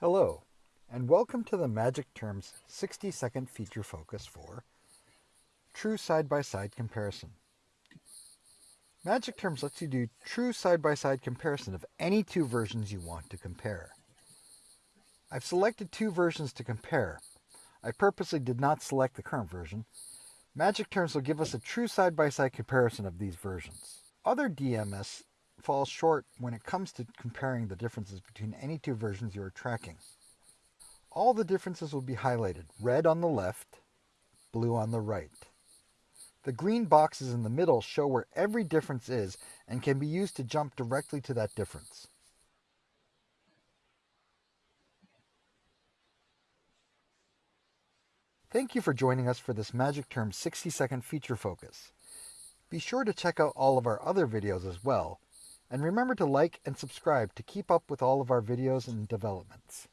Hello, and welcome to the Magic Terms 60 second feature focus for True Side by Side Comparison. Magic Terms lets you do true side by side comparison of any two versions you want to compare. I've selected two versions to compare. I purposely did not select the current version. Magic Terms will give us a true side by side comparison of these versions. Other DMS falls short when it comes to comparing the differences between any two versions you are tracking. All the differences will be highlighted, red on the left, blue on the right. The green boxes in the middle show where every difference is and can be used to jump directly to that difference. Thank you for joining us for this Magic Term 60 second feature focus. Be sure to check out all of our other videos as well, and remember to like and subscribe to keep up with all of our videos and developments.